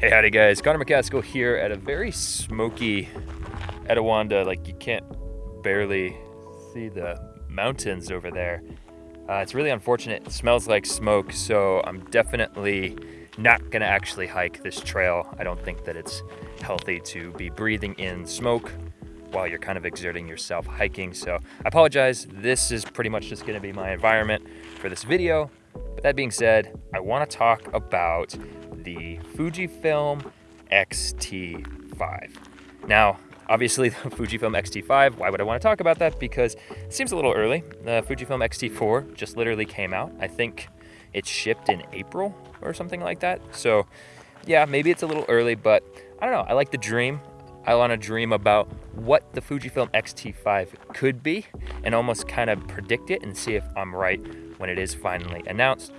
Hey, howdy guys. Connor McCaskill here at a very smoky Etiwanda. Like you can't barely see the mountains over there. Uh, it's really unfortunate. It smells like smoke, so I'm definitely not gonna actually hike this trail. I don't think that it's healthy to be breathing in smoke while you're kind of exerting yourself hiking. So I apologize. This is pretty much just gonna be my environment for this video. But that being said, I wanna talk about the Fujifilm X-T5. Now, obviously the Fujifilm X-T5, why would I wanna talk about that? Because it seems a little early. The Fujifilm X-T4 just literally came out. I think it shipped in April or something like that. So yeah, maybe it's a little early, but I don't know. I like the dream. I want to dream about what the Fujifilm X-T5 could be and almost kind of predict it and see if I'm right when it is finally announced,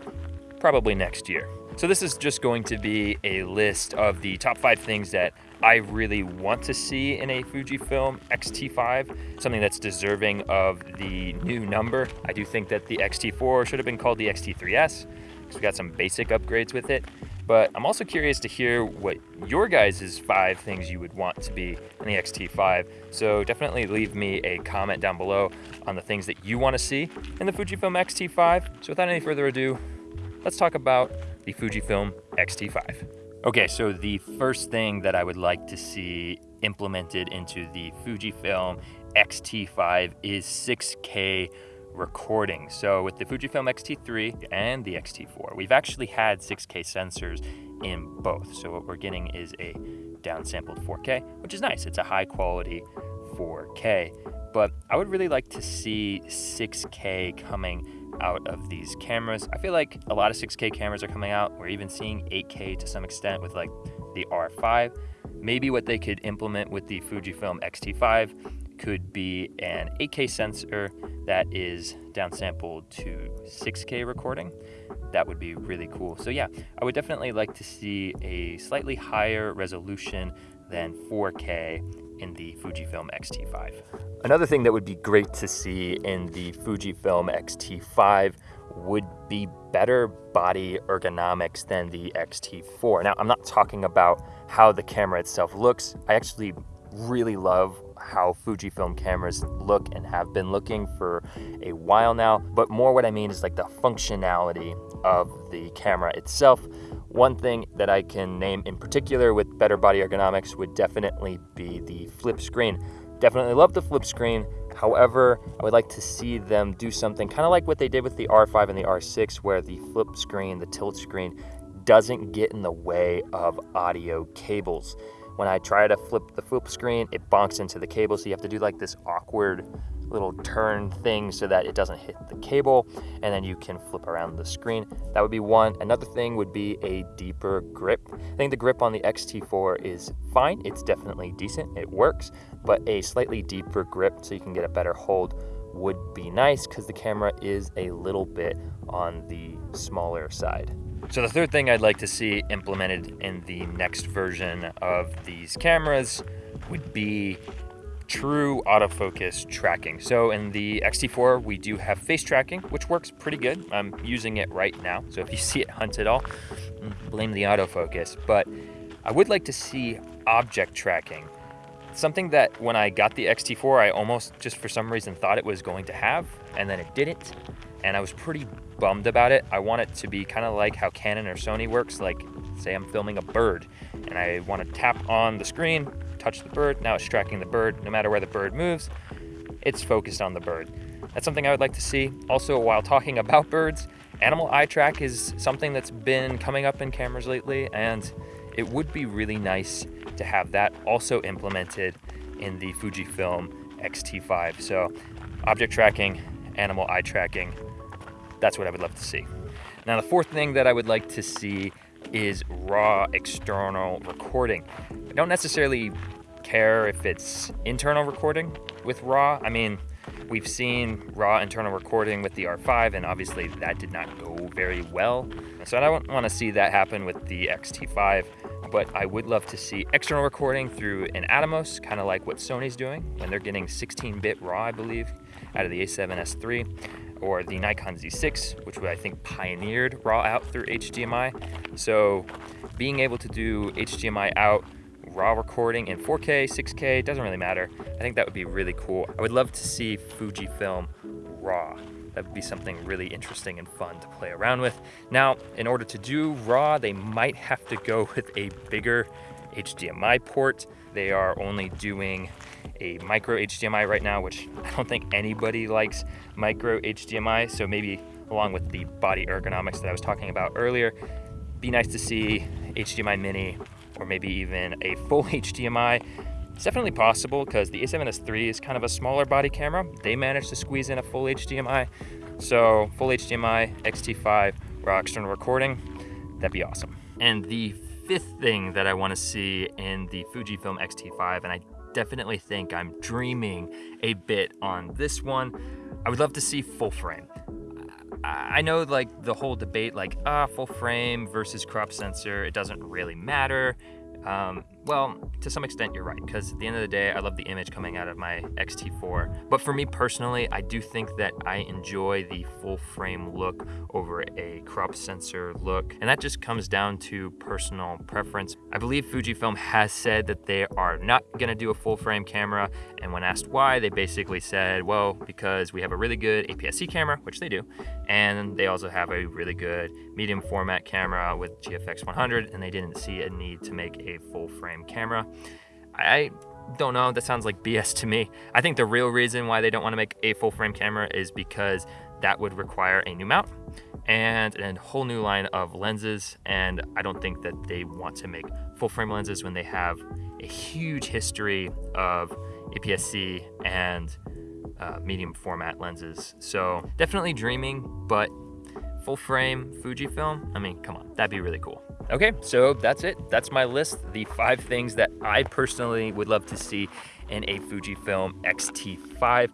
probably next year. So this is just going to be a list of the top five things that I really want to see in a Fujifilm X-T5, something that's deserving of the new number. I do think that the X-T4 should have been called the X-T3S because we got some basic upgrades with it. But I'm also curious to hear what your guys' five things you would want to be in the X-T5. So definitely leave me a comment down below on the things that you want to see in the Fujifilm X-T5. So without any further ado, let's talk about the Fujifilm X-T5. Okay, so the first thing that I would like to see implemented into the Fujifilm X-T5 is 6K recording. So with the Fujifilm X-T3 and the X-T4, we've actually had 6K sensors in both. So what we're getting is a downsampled 4K, which is nice. It's a high quality 4K, but I would really like to see 6K coming out of these cameras. I feel like a lot of 6K cameras are coming out. We're even seeing 8K to some extent with like the R5. Maybe what they could implement with the Fujifilm X-T5 could be an 8K sensor that is downsampled to 6K recording. That would be really cool. So yeah, I would definitely like to see a slightly higher resolution than 4K in the Fujifilm X-T5. Another thing that would be great to see in the Fujifilm X-T5 would be better body ergonomics than the X-T4. Now, I'm not talking about how the camera itself looks. I actually really love how Fujifilm cameras look and have been looking for a while now, but more what I mean is like the functionality of the camera itself. One thing that I can name in particular with better body ergonomics would definitely be the flip screen. Definitely love the flip screen. However, I would like to see them do something kind of like what they did with the R5 and the R6 where the flip screen, the tilt screen, doesn't get in the way of audio cables. When I try to flip the flip screen, it bonks into the cable, so you have to do like this awkward little turn thing so that it doesn't hit the cable, and then you can flip around the screen. That would be one. Another thing would be a deeper grip. I think the grip on the X-T4 is fine. It's definitely decent. It works, but a slightly deeper grip so you can get a better hold would be nice because the camera is a little bit on the smaller side. So the third thing I'd like to see implemented in the next version of these cameras would be true autofocus tracking. So in the X-T4, we do have face tracking, which works pretty good. I'm using it right now. So if you see it hunt at all, mm, blame the autofocus. But I would like to see object tracking. Something that when I got the X-T4, I almost just for some reason thought it was going to have, and then it didn't. And I was pretty bummed about it. I want it to be kind of like how Canon or Sony works. Like say I'm filming a bird and I want to tap on the screen, touch the bird. Now it's tracking the bird. No matter where the bird moves, it's focused on the bird. That's something I would like to see. Also, while talking about birds, animal eye track is something that's been coming up in cameras lately, and it would be really nice to have that also implemented in the Fujifilm X-T5. So object tracking, animal eye tracking, that's what I would love to see. Now, the fourth thing that I would like to see is raw external recording. I don't necessarily care if it's internal recording with raw. I mean, we've seen raw internal recording with the R5 and obviously that did not go very well. So I don't want to see that happen with the X-T5, but I would love to see external recording through an Atomos, kind of like what Sony's doing when they're getting 16-bit raw, I believe, out of the A7S III or the Nikon Z6, which I think pioneered RAW out through HDMI. So being able to do HDMI out raw recording in 4K, 6K, doesn't really matter. I think that would be really cool. I would love to see Fujifilm RAW. That would be something really interesting and fun to play around with. Now, in order to do RAW, they might have to go with a bigger HDMI port. They are only doing a micro HDMI right now, which I don't think anybody likes micro HDMI. So maybe along with the body ergonomics that I was talking about earlier, be nice to see HDMI mini or maybe even a full HDMI. It's definitely possible because the a7S III is kind of a smaller body camera. They managed to squeeze in a full HDMI. So full HDMI, X-T5, raw external recording, that'd be awesome. And the fifth thing that I wanna see in the Fujifilm X-T5, and I definitely think I'm dreaming a bit on this one, I would love to see full frame. I know like the whole debate like ah full frame versus crop sensor it doesn't really matter um, well, to some extent you're right, because at the end of the day, I love the image coming out of my X-T4. But for me personally, I do think that I enjoy the full frame look over a crop sensor look, and that just comes down to personal preference. I believe Fujifilm has said that they are not gonna do a full frame camera, and when asked why, they basically said, well, because we have a really good APS-C camera, which they do, and they also have a really good medium format camera with GFX 100, and they didn't see a need to make a full frame camera. I don't know, that sounds like BS to me. I think the real reason why they don't want to make a full frame camera is because that would require a new mount and a whole new line of lenses. And I don't think that they want to make full frame lenses when they have a huge history of APS-C and uh, medium format lenses. So definitely dreaming, but full frame Fujifilm, I mean, come on, that'd be really cool. Okay, so that's it. That's my list. The five things that I personally would love to see in a Fujifilm X-T5.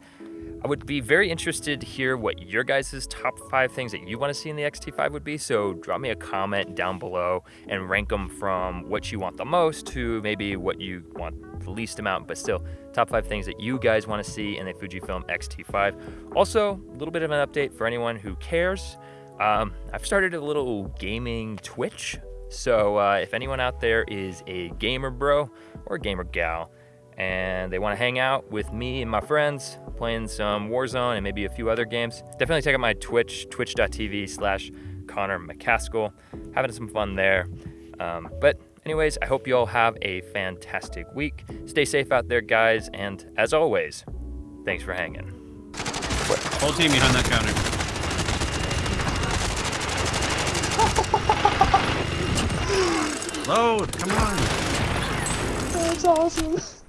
I would be very interested to hear what your guys' top five things that you want to see in the X-T5 would be. So drop me a comment down below and rank them from what you want the most to maybe what you want the least amount, but still top five things that you guys want to see in the Fujifilm X-T5. Also, a little bit of an update for anyone who cares. Um, I've started a little gaming Twitch so uh, if anyone out there is a gamer bro or a gamer gal and they want to hang out with me and my friends playing some Warzone and maybe a few other games, definitely check out my Twitch, twitch.tv slash Connor McCaskill. Having some fun there. Um, but anyways, I hope you all have a fantastic week. Stay safe out there, guys. And as always, thanks for hanging. Whole team behind that counter. Load, come on. That's awesome.